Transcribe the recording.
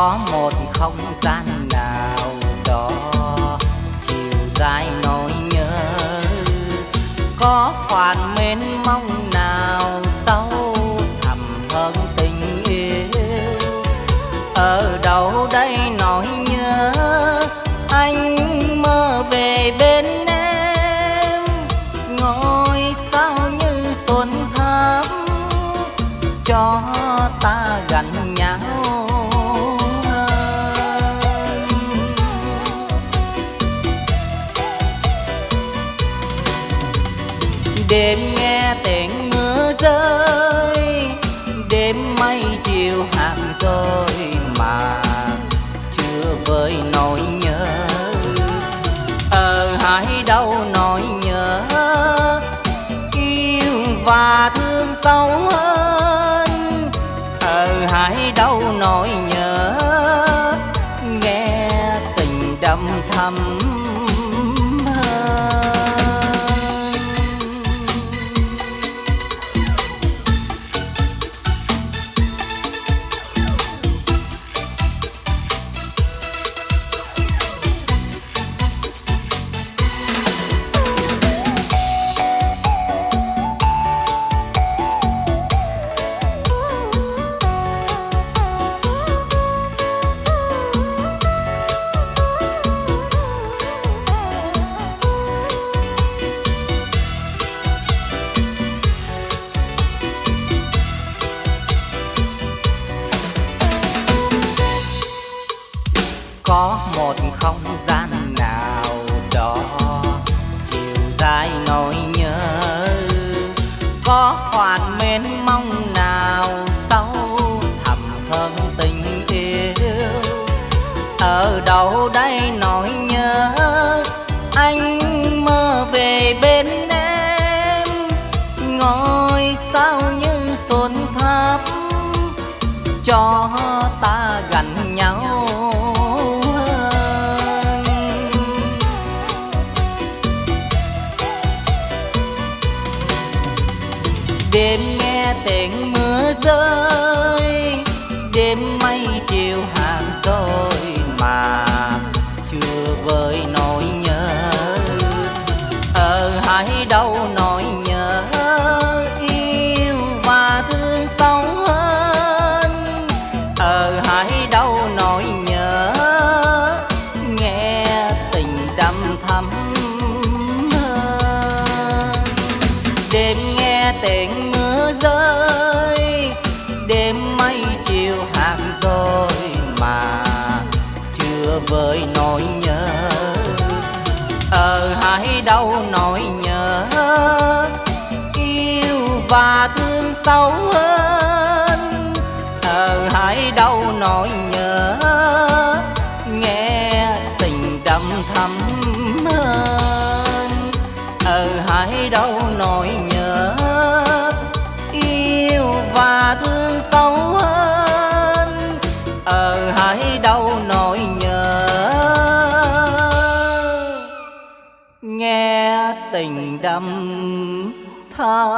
có một không gian nào đó. Chiều dài nỗi nhớ, có khoản mến mong nào sâu thẳm hơn tình yêu. Ở đâu đây đêm nghe tiếng mưa rơi, đêm mây chiều hàng rồi mà chưa vơi nỗi nhớ. Ờ, Ở hai đâu nỗi nhớ, yêu và thương sâu hơn. Ờ, Ở hai đâu nỗi nhớ, nghe tình đậm thắm một đêm nghe tiếng mưa rơi đêm mây chiều hàng rồi mà chưa vơi hàng rồi mà chưa vơi nỗi nhớ. Ờ, Ở hai đâu nỗi nhớ, yêu và thương sâu hơn. Ờ, Ở hai đâu nỗi tình đâm tham